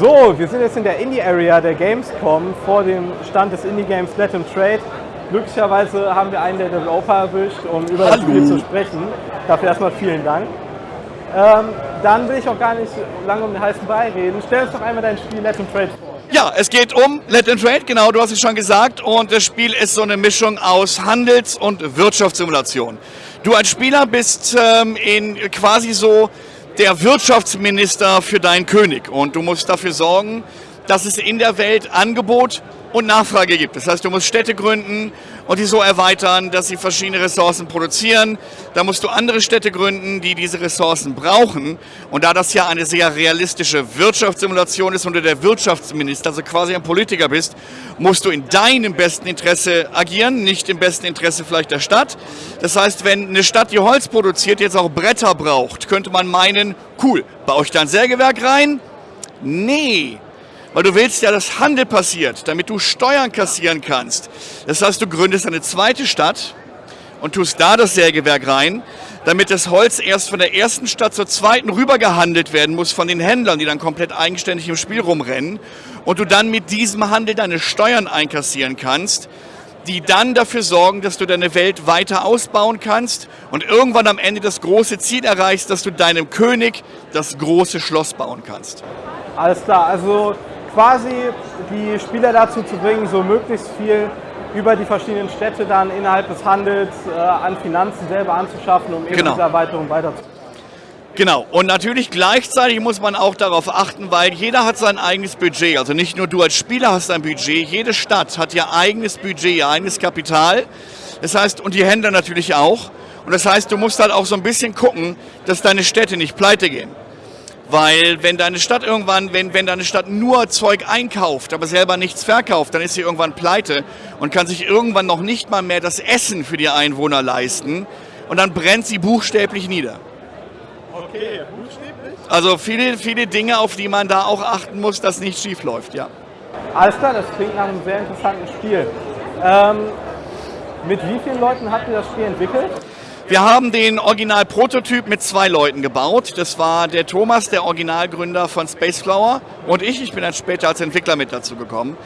So, wir sind jetzt in der Indie-Area der Gamescom vor dem Stand des Indie-Games Let and Trade. Glücklicherweise haben wir einen der Developer erwischt, um über Hallo. das Spiel zu sprechen. Dafür erstmal vielen Dank. Ähm, dann will ich auch gar nicht lange um den heißen Brei reden. Stell uns doch einmal dein Spiel Let and Trade vor. Ja, es geht um Let and Trade, genau, du hast es schon gesagt. Und das Spiel ist so eine Mischung aus Handels- und Wirtschaftssimulation. Du als Spieler bist ähm, in quasi so der Wirtschaftsminister für deinen König. Und du musst dafür sorgen, dass es in der Welt Angebot und Nachfrage gibt. Das heißt, du musst Städte gründen und die so erweitern, dass sie verschiedene Ressourcen produzieren. Da musst du andere Städte gründen, die diese Ressourcen brauchen. Und da das ja eine sehr realistische Wirtschaftssimulation ist und du der Wirtschaftsminister, also quasi ein Politiker bist, musst du in deinem besten Interesse agieren, nicht im besten Interesse vielleicht der Stadt. Das heißt, wenn eine Stadt, die Holz produziert, jetzt auch Bretter braucht, könnte man meinen, cool, baue ich da ein Sägewerk rein? Nee, weil du willst ja, dass Handel passiert, damit du Steuern kassieren kannst. Das heißt, du gründest eine zweite Stadt und tust da das Sägewerk rein, damit das Holz erst von der ersten Stadt zur zweiten rüber gehandelt werden muss von den Händlern, die dann komplett eigenständig im Spiel rumrennen. Und du dann mit diesem Handel deine Steuern einkassieren kannst, die dann dafür sorgen, dass du deine Welt weiter ausbauen kannst und irgendwann am Ende das große Ziel erreichst, dass du deinem König das große Schloss bauen kannst. Alles klar, also quasi die Spieler dazu zu bringen, so möglichst viel über die verschiedenen Städte dann innerhalb des Handels äh, an Finanzen selber anzuschaffen, um eben genau. diese Erweiterung weiterzuführen. Genau, und natürlich gleichzeitig muss man auch darauf achten, weil jeder hat sein eigenes Budget. Also nicht nur du als Spieler hast ein Budget, jede Stadt hat ihr eigenes Budget, ihr eigenes Kapital. Das heißt, und die Händler natürlich auch. Und das heißt, du musst halt auch so ein bisschen gucken, dass deine Städte nicht pleite gehen. Weil wenn deine Stadt irgendwann, wenn, wenn deine Stadt nur Zeug einkauft, aber selber nichts verkauft, dann ist sie irgendwann pleite und kann sich irgendwann noch nicht mal mehr das Essen für die Einwohner leisten. Und dann brennt sie buchstäblich nieder. Okay, buchstäblich? Also viele, viele Dinge, auf die man da auch achten muss, dass nichts schief läuft, ja. Alles klar, das klingt nach einem sehr interessanten Spiel. Ähm, mit wie vielen Leuten habt ihr das Spiel entwickelt? Wir haben den Original-Prototyp mit zwei Leuten gebaut. Das war der Thomas, der Originalgründer von Spaceflower und ich. Ich bin dann später als Entwickler mit dazu gekommen.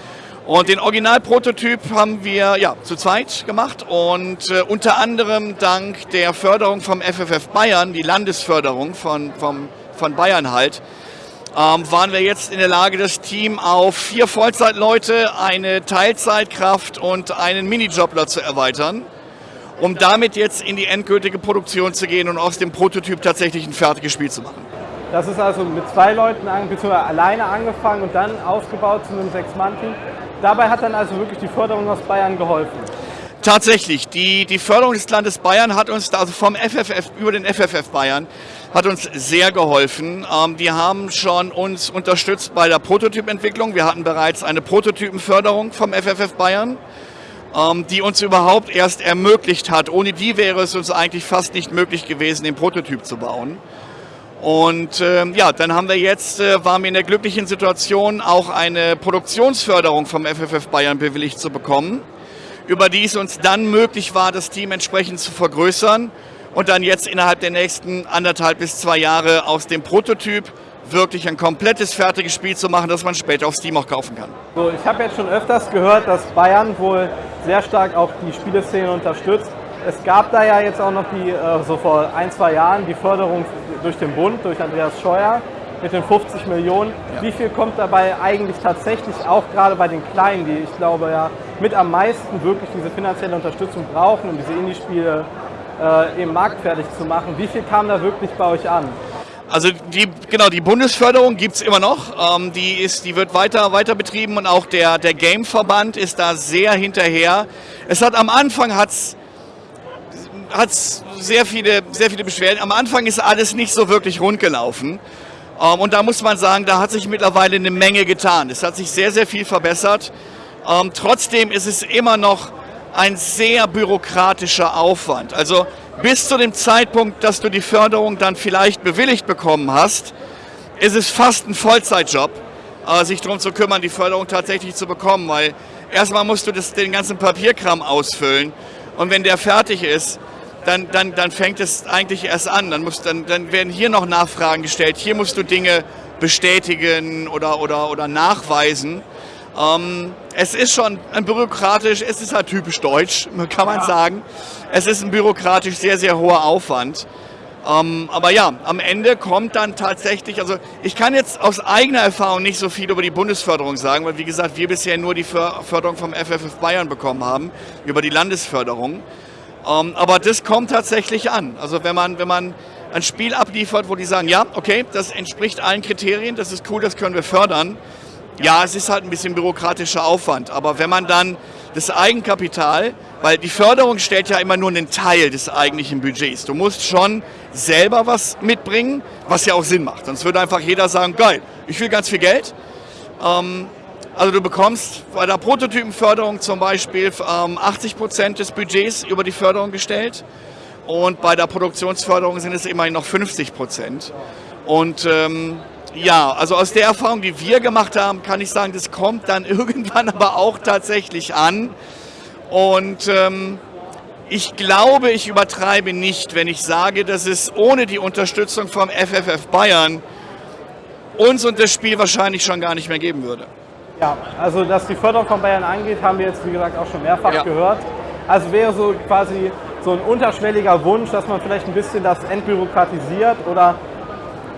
Und den Originalprototyp haben wir ja, zu zweit gemacht und äh, unter anderem dank der Förderung vom FFF Bayern, die Landesförderung von, vom, von Bayern halt, ähm, waren wir jetzt in der Lage, das Team auf vier Vollzeitleute, eine Teilzeitkraft und einen Minijobler zu erweitern um damit jetzt in die endgültige Produktion zu gehen und aus dem Prototyp tatsächlich ein fertiges Spiel zu machen. Das ist also mit zwei Leuten bzw. alleine angefangen und dann aufgebaut zu einem Sechs-Mann-Team. Dabei hat dann also wirklich die Förderung aus Bayern geholfen. Tatsächlich, die, die Förderung des Landes Bayern hat uns, also vom FFF über den FFF Bayern, hat uns sehr geholfen. Ähm, die haben schon uns unterstützt bei der Prototypentwicklung. Wir hatten bereits eine Prototypenförderung vom FFF Bayern. Ähm, die uns überhaupt erst ermöglicht hat. Ohne die wäre es uns eigentlich fast nicht möglich gewesen, den Prototyp zu bauen. Und ähm, ja, dann haben wir jetzt, äh, waren wir in der glücklichen Situation, auch eine Produktionsförderung vom FFF Bayern bewilligt zu bekommen, über die es uns dann möglich war, das Team entsprechend zu vergrößern und dann jetzt innerhalb der nächsten anderthalb bis zwei Jahre aus dem Prototyp wirklich ein komplettes fertiges Spiel zu machen, das man später auf Steam auch kaufen kann. So, ich habe jetzt schon öfters gehört, dass Bayern wohl sehr stark auch die Spieleszene unterstützt. Es gab da ja jetzt auch noch die, äh, so vor ein, zwei Jahren, die Förderung durch den Bund, durch Andreas Scheuer mit den 50 Millionen. Ja. Wie viel kommt dabei eigentlich tatsächlich auch gerade bei den Kleinen, die ich glaube ja mit am meisten wirklich diese finanzielle Unterstützung brauchen, um diese Indie-Spiele äh, eben marktfertig zu machen? Wie viel kam da wirklich bei euch an? Also die, genau, die Bundesförderung gibt es immer noch. Ähm, die, ist, die wird weiter, weiter betrieben und auch der, der Game-Verband ist da sehr hinterher. Es hat am Anfang hat's, hat's sehr, viele, sehr viele Beschwerden. Am Anfang ist alles nicht so wirklich rund gelaufen. Ähm, und da muss man sagen, da hat sich mittlerweile eine Menge getan. Es hat sich sehr, sehr viel verbessert. Ähm, trotzdem ist es immer noch ein sehr bürokratischer Aufwand. Also bis zu dem Zeitpunkt, dass du die Förderung dann vielleicht bewilligt bekommen hast, ist es fast ein Vollzeitjob, äh, sich darum zu kümmern, die Förderung tatsächlich zu bekommen, weil erstmal musst du das, den ganzen Papierkram ausfüllen und wenn der fertig ist, dann, dann, dann fängt es eigentlich erst an. Dann, muss, dann, dann werden hier noch Nachfragen gestellt. Hier musst du Dinge bestätigen oder, oder, oder nachweisen. Ähm, es ist schon ein bürokratisch, es ist halt typisch deutsch, kann man ja. sagen. Es ist ein bürokratisch sehr, sehr hoher Aufwand. Ähm, aber ja, am Ende kommt dann tatsächlich, also ich kann jetzt aus eigener Erfahrung nicht so viel über die Bundesförderung sagen, weil wie gesagt, wir bisher nur die Förderung vom FFF Bayern bekommen haben, über die Landesförderung. Ähm, aber das kommt tatsächlich an. Also wenn man, wenn man ein Spiel abliefert, wo die sagen, ja, okay, das entspricht allen Kriterien, das ist cool, das können wir fördern. Ja, es ist halt ein bisschen bürokratischer Aufwand, aber wenn man dann das Eigenkapital, weil die Förderung stellt ja immer nur einen Teil des eigentlichen Budgets. Du musst schon selber was mitbringen, was ja auch Sinn macht. Sonst würde einfach jeder sagen, geil, ich will ganz viel Geld. Ähm, also du bekommst bei der Prototypenförderung zum Beispiel ähm, 80 Prozent des Budgets über die Förderung gestellt und bei der Produktionsförderung sind es immerhin noch 50 Prozent. Und ähm, ja, also aus der Erfahrung, die wir gemacht haben, kann ich sagen, das kommt dann irgendwann aber auch tatsächlich an. Und ähm, ich glaube, ich übertreibe nicht, wenn ich sage, dass es ohne die Unterstützung vom FFF Bayern uns und das Spiel wahrscheinlich schon gar nicht mehr geben würde. Ja, also dass die Förderung von Bayern angeht, haben wir jetzt wie gesagt auch schon mehrfach ja. gehört. Also wäre so quasi so ein unterschwelliger Wunsch, dass man vielleicht ein bisschen das entbürokratisiert oder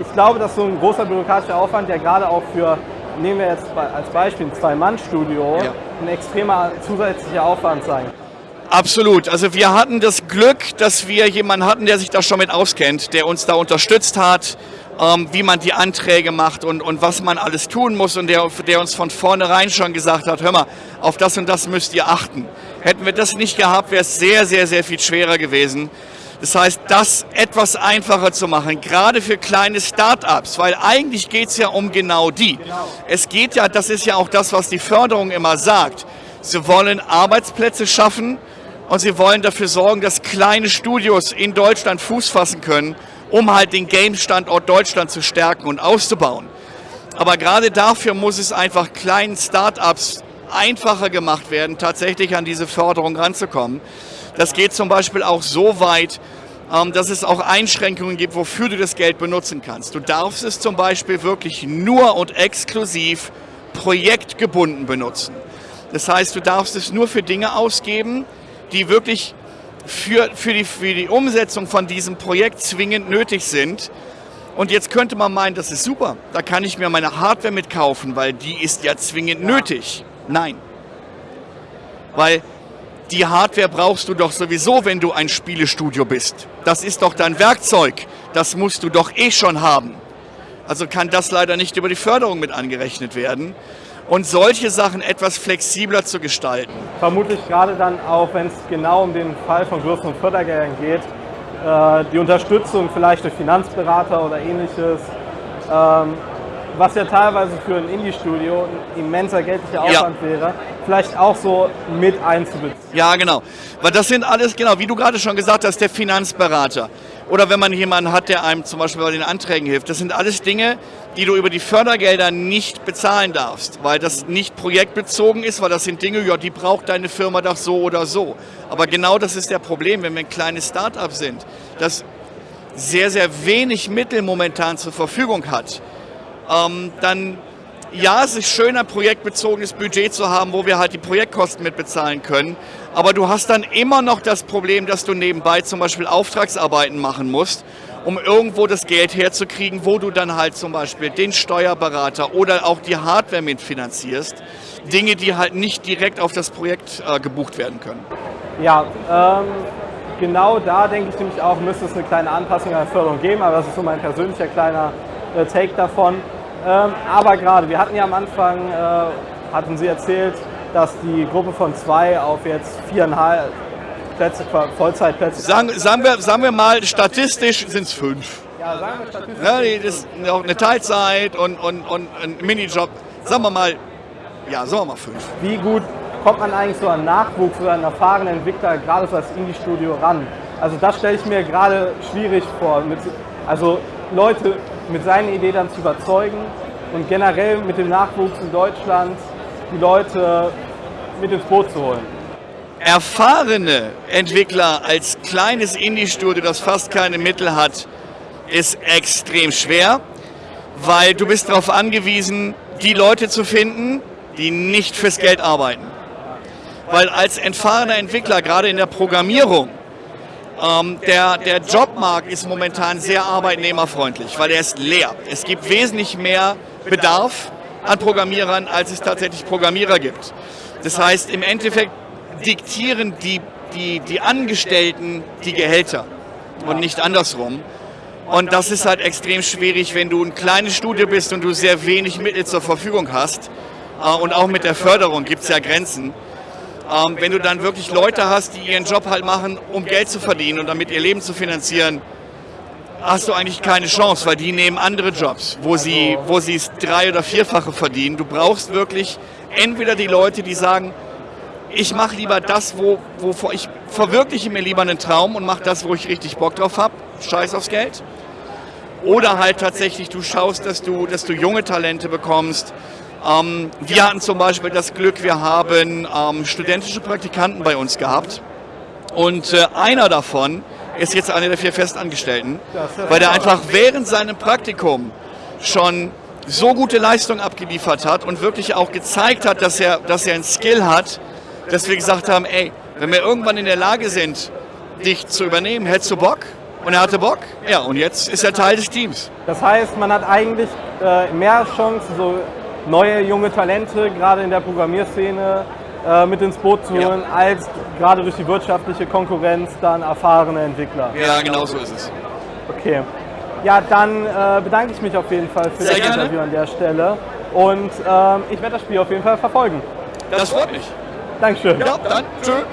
ich glaube, dass so ein großer bürokratischer Aufwand ja gerade auch für, nehmen wir jetzt als Beispiel ein Zwei-Mann-Studio, ja. ein extremer zusätzlicher Aufwand sein. Absolut. Also wir hatten das Glück, dass wir jemanden hatten, der sich da schon mit auskennt, der uns da unterstützt hat, ähm, wie man die Anträge macht und, und was man alles tun muss und der, der uns von vornherein schon gesagt hat, hör mal, auf das und das müsst ihr achten. Hätten wir das nicht gehabt, wäre es sehr, sehr, sehr viel schwerer gewesen. Das heißt, das etwas einfacher zu machen, gerade für kleine Start-ups, weil eigentlich geht es ja um genau die. Es geht ja, das ist ja auch das, was die Förderung immer sagt. Sie wollen Arbeitsplätze schaffen und sie wollen dafür sorgen, dass kleine Studios in Deutschland Fuß fassen können, um halt den Game-Standort Deutschland zu stärken und auszubauen. Aber gerade dafür muss es einfach kleinen Start-ups einfacher gemacht werden, tatsächlich an diese Förderung ranzukommen. Das geht zum Beispiel auch so weit, ähm, dass es auch Einschränkungen gibt, wofür du das Geld benutzen kannst. Du darfst es zum Beispiel wirklich nur und exklusiv projektgebunden benutzen. Das heißt, du darfst es nur für Dinge ausgeben, die wirklich für, für, die, für die Umsetzung von diesem Projekt zwingend nötig sind. Und jetzt könnte man meinen, das ist super, da kann ich mir meine Hardware mitkaufen, weil die ist ja zwingend ja. nötig. Nein. Weil die Hardware brauchst du doch sowieso, wenn du ein Spielestudio bist. Das ist doch dein Werkzeug. Das musst du doch eh schon haben. Also kann das leider nicht über die Förderung mit angerechnet werden. Und solche Sachen etwas flexibler zu gestalten. Vermutlich gerade dann auch, wenn es genau um den Fall von größeren Fördergeldern geht, äh, die Unterstützung vielleicht durch Finanzberater oder ähnliches ähm, was ja teilweise für ein Indie-Studio ein immenser geldlicher Aufwand ja. wäre, vielleicht auch so mit einzubeziehen. Ja, genau. Weil das sind alles, genau, wie du gerade schon gesagt hast, der Finanzberater. Oder wenn man jemanden hat, der einem zum Beispiel bei den Anträgen hilft. Das sind alles Dinge, die du über die Fördergelder nicht bezahlen darfst, weil das nicht projektbezogen ist, weil das sind Dinge, ja, die braucht deine Firma doch so oder so. Aber genau das ist der Problem, wenn wir ein kleines Start-up sind, das sehr, sehr wenig Mittel momentan zur Verfügung hat ähm, dann ja, es ist schön, ein projektbezogenes Budget zu haben, wo wir halt die Projektkosten mitbezahlen können. Aber du hast dann immer noch das Problem, dass du nebenbei zum Beispiel Auftragsarbeiten machen musst, um irgendwo das Geld herzukriegen, wo du dann halt zum Beispiel den Steuerberater oder auch die Hardware mitfinanzierst. Dinge, die halt nicht direkt auf das Projekt äh, gebucht werden können. Ja, ähm, genau da denke ich nämlich auch, müsste es eine kleine Anpassung an der Förderung geben, aber das ist so mein persönlicher kleiner äh, Take davon. Ähm, aber gerade, wir hatten ja am Anfang, äh, hatten Sie erzählt, dass die Gruppe von zwei auf jetzt viereinhalb Plätze, Vollzeitplätze. Sagen, sagen, wir, sagen wir mal, statistisch sind es fünf. Ja, sagen wir statistisch. Ja, das ist auch eine Teilzeit und, und, und ein Minijob. Sagen wir mal, ja, sagen wir mal fünf. Wie gut kommt man eigentlich so an Nachwuchs oder einen erfahrenen Entwickler gerade so als Indie-Studio ran? Also das stelle ich mir gerade schwierig vor. also Leute mit seiner Idee dann zu überzeugen und generell mit dem Nachwuchs in Deutschland die Leute mit ins Boot zu holen. erfahrene Entwickler als kleines Indie-Studio, das fast keine Mittel hat, ist extrem schwer, weil du bist darauf angewiesen, die Leute zu finden, die nicht fürs Geld arbeiten. Weil als erfahrener Entwickler, gerade in der Programmierung, ähm, der, der Jobmarkt ist momentan sehr arbeitnehmerfreundlich, weil er ist leer. Es gibt wesentlich mehr Bedarf an Programmierern, als es tatsächlich Programmierer gibt. Das heißt, im Endeffekt diktieren die, die, die Angestellten die Gehälter und nicht andersrum. Und das ist halt extrem schwierig, wenn du ein kleines Studio bist und du sehr wenig Mittel zur Verfügung hast. Äh, und auch mit der Förderung gibt es ja Grenzen. Ähm, wenn du dann wirklich Leute hast, die ihren Job halt machen, um Geld zu verdienen und damit ihr Leben zu finanzieren, hast du eigentlich keine Chance, weil die nehmen andere Jobs, wo sie wo es drei- oder vierfache verdienen. Du brauchst wirklich entweder die Leute, die sagen, ich mache lieber das, wo, wo ich verwirkliche mir lieber einen Traum und mache das, wo ich richtig Bock drauf habe, scheiß aufs Geld. Oder halt tatsächlich, du schaust, dass du, dass du junge Talente bekommst, ähm, wir hatten zum Beispiel das Glück, wir haben ähm, studentische Praktikanten bei uns gehabt. Und äh, einer davon ist jetzt einer der vier Festangestellten, weil der einfach während seinem Praktikum schon so gute Leistung abgeliefert hat und wirklich auch gezeigt hat, dass er, dass er ein Skill hat, dass wir gesagt haben, ey, wenn wir irgendwann in der Lage sind, dich zu übernehmen, hättest du Bock? Und er hatte Bock. Ja, und jetzt ist er Teil des Teams. Das heißt, man hat eigentlich äh, mehr Chancen, so neue junge Talente, gerade in der Programmierszene, äh, mit ins Boot zu holen, ja. als gerade durch die wirtschaftliche Konkurrenz dann erfahrene Entwickler. Ja, genau so ist es. Okay. Ja, dann äh, bedanke ich mich auf jeden Fall für Sehr das gerne. Interview an der Stelle. Und ähm, ich werde das Spiel auf jeden Fall verfolgen. Das freut mich. Dankeschön. Ja, dann tschüss.